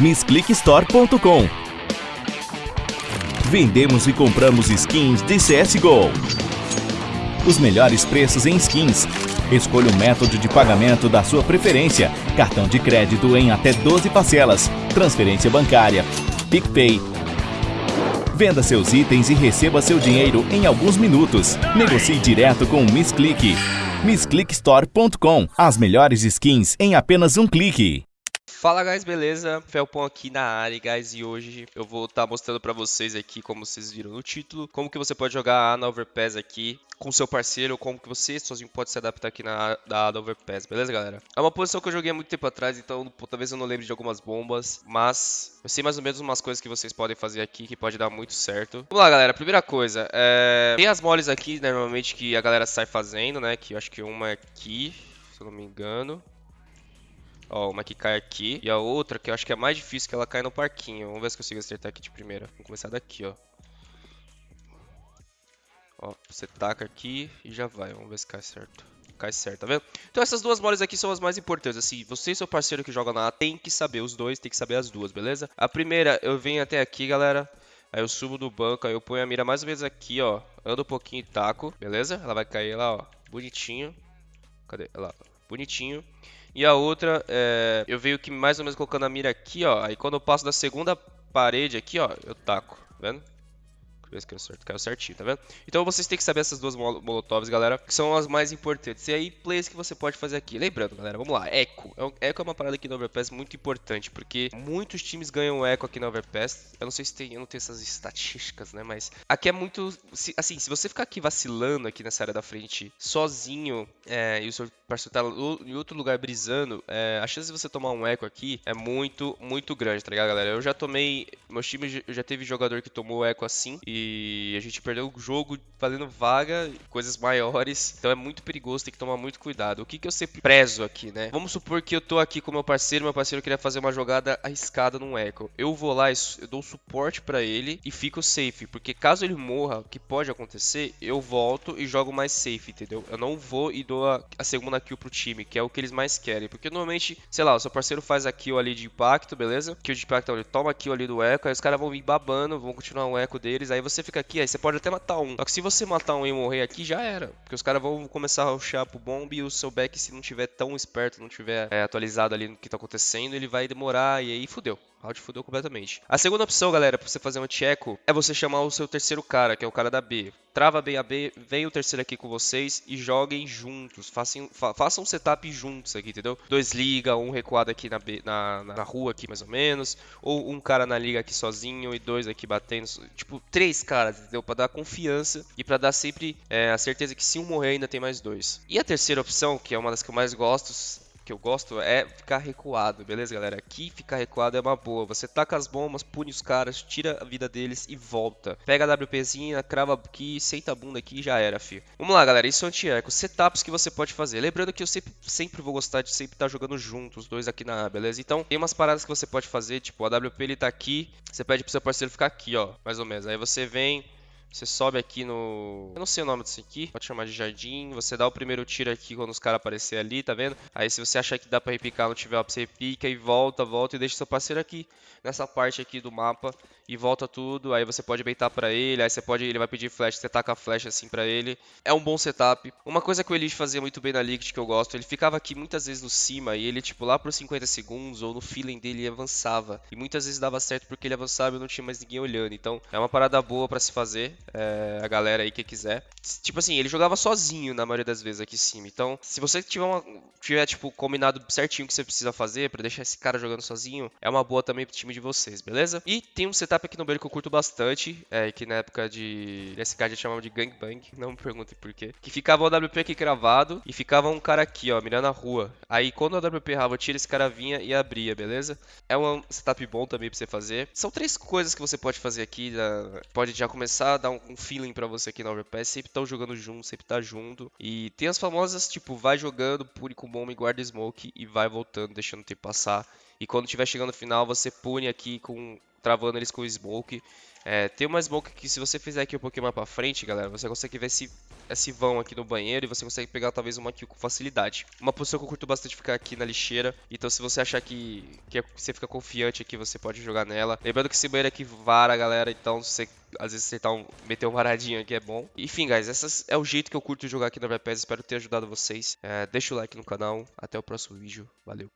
MissClickStore.com Vendemos e compramos skins de CSGO. Os melhores preços em skins. Escolha o método de pagamento da sua preferência. Cartão de crédito em até 12 parcelas. Transferência bancária. PicPay. Venda seus itens e receba seu dinheiro em alguns minutos. Negocie direto com o MissClick. MissClickStore.com As melhores skins em apenas um clique. Fala guys, beleza? Felpon aqui na área, guys, e hoje eu vou estar mostrando pra vocês aqui, como vocês viram no título, como que você pode jogar a Ana Overpass aqui com seu parceiro, como que você sozinho pode se adaptar aqui na Ana Overpass, beleza, galera? É uma posição que eu joguei há muito tempo atrás, então talvez eu não lembre de algumas bombas, mas eu sei mais ou menos umas coisas que vocês podem fazer aqui que pode dar muito certo. Vamos lá, galera, primeira coisa, é... tem as moles aqui, né, normalmente, que a galera sai fazendo, né, que eu acho que uma é aqui, se eu não me engano. Ó, uma que cai aqui. E a outra, que eu acho que é mais difícil, que ela cai no parquinho. Vamos ver se consigo acertar aqui de primeira. Vamos começar daqui, ó. Ó, você taca aqui e já vai. Vamos ver se cai certo. Cai certo, tá vendo? Então essas duas moles aqui são as mais importantes. Assim, você e seu parceiro que joga na A tem que saber os dois, tem que saber as duas, beleza? A primeira, eu venho até aqui, galera. Aí eu subo do banco, aí eu ponho a mira mais ou menos aqui, ó. Ando um pouquinho e taco, beleza? Ela vai cair lá, ó. Bonitinho. Cadê? Lá, bonitinho. E a outra, é, eu venho que mais ou menos colocando a mira aqui, ó. Aí quando eu passo da segunda parede aqui, ó, eu taco, tá vendo? Eu ver se caiu, caiu certinho, tá vendo? Então vocês têm que saber essas duas molotovs, galera, que são as mais importantes. E aí, plays que você pode fazer aqui. Lembrando, galera, vamos lá, Echo. Echo é uma parada aqui no Overpass muito importante, porque muitos times ganham Echo aqui no Overpass. Eu não sei se tem, eu não tenho essas estatísticas, né? Mas aqui é muito. Assim, se você ficar aqui vacilando aqui nessa área da frente, sozinho, é, e o seu parceiro tá em outro lugar brisando, é, a chance de você tomar um Echo aqui é muito, muito grande, tá ligado, galera? Eu já tomei. Meus times já teve jogador que tomou Echo assim. E a gente perdeu o jogo valendo vaga, coisas maiores. Então é muito perigoso, tem que tomar muito cuidado. O que, que eu sempre prezo aqui, né? Vamos supor que eu tô aqui com meu parceiro, meu parceiro queria fazer uma jogada arriscada num echo. Eu vou lá, eu dou suporte para ele e fico safe, porque caso ele morra, o que pode acontecer, eu volto e jogo mais safe, entendeu? Eu não vou e dou a, a segunda kill pro time, que é o que eles mais querem, porque normalmente, sei lá, o seu parceiro faz a kill ali de impacto, beleza? Kill de impacto, ele toma a kill ali do echo, aí os caras vão vir babando, vão continuar o echo deles, aí você você fica aqui, aí você pode até matar um. Só que se você matar um e morrer aqui, já era. Porque os caras vão começar a rushar pro bomb e o seu back, se não tiver tão esperto, não tiver é, atualizado ali no que tá acontecendo, ele vai demorar e aí fudeu. Round fudeu completamente. A segunda opção, galera, pra você fazer um checo é você chamar o seu terceiro cara, que é o cara da B. Trava bem a B, vem o terceiro aqui com vocês e joguem juntos. Façam, fa façam um setup juntos aqui, entendeu? Dois liga, um recuado aqui na, B, na, na, rua aqui mais ou menos. Ou um cara na liga aqui sozinho e dois aqui batendo. Tipo, três caras, entendeu? Pra dar confiança e pra dar sempre é, a certeza que se um morrer ainda tem mais dois. E a terceira opção, que é uma das que eu mais gosto, que eu gosto é ficar recuado, beleza, galera? Aqui ficar recuado é uma boa. Você taca as bombas, pune os caras, tira a vida deles e volta. Pega a WPzinha, crava aqui, senta a bunda aqui e já era, fi. Vamos lá, galera. Isso é anti-eco. Setups que você pode fazer. Lembrando que eu sempre, sempre vou gostar de sempre estar tá jogando junto, os dois aqui na A, beleza? Então, tem umas paradas que você pode fazer, tipo, a WP ele tá aqui, você pede pro seu parceiro ficar aqui, ó, mais ou menos. Aí você vem, você sobe aqui no... Eu não sei o nome disso aqui. Pode chamar de jardim. Você dá o primeiro tiro aqui quando os caras aparecer ali, tá vendo? Aí se você achar que dá pra repicar, não tiver, você repica e volta, volta e deixa seu parceiro aqui. Nessa parte aqui do mapa. E volta tudo. Aí você pode beitar pra ele. Aí você pode... Ele vai pedir flash, você taca a flash assim pra ele. É um bom setup. Uma coisa que o Elite fazia muito bem na Liquid que eu gosto. Ele ficava aqui muitas vezes no cima. E ele, tipo, lá por 50 segundos ou no feeling dele, ele avançava. E muitas vezes dava certo porque ele avançava e não tinha mais ninguém olhando. Então é uma parada boa pra se fazer. É, a galera aí que quiser. Tipo assim, ele jogava sozinho na maioria das vezes aqui em cima. Então, se você tiver, uma, tiver tipo, combinado certinho o que você precisa fazer para deixar esse cara jogando sozinho, é uma boa também pro time de vocês, beleza? E tem um setup aqui no Beiro que eu curto bastante, é, que na época de SK gente chamava de gangbang, não me perguntem por quê. Que ficava o WP aqui cravado e ficava um cara aqui, ó, mirando a rua. Aí quando o WP errava, tira esse cara vinha e abria, beleza? É um setup bom também pra você fazer. São três coisas que você pode fazer aqui, pode já começar dar um, um feeling para você aqui na Overpass, sempre estão jogando junto, sempre tá junto. E tem as famosas, tipo, vai jogando, pune com bomba e guarda smoke e vai voltando, deixando o tempo passar. E quando estiver chegando no final, você pune aqui com travando eles com smoke. É, tem uma smoke que se você fizer aqui um pouquinho mais pra frente, galera, você consegue ver se esse vão aqui no banheiro e você consegue pegar talvez uma kill com facilidade. Uma posição que eu curto bastante ficar aqui na lixeira, então se você achar que, que você fica confiante aqui, você pode jogar nela. Lembrando que esse banheiro aqui vara, galera, então se você às vezes acertar um, meter um varadinho aqui é bom. Enfim, guys, esse é o jeito que eu curto jogar aqui no VPS, espero ter ajudado vocês. É, deixa o like no canal, até o próximo vídeo, valeu.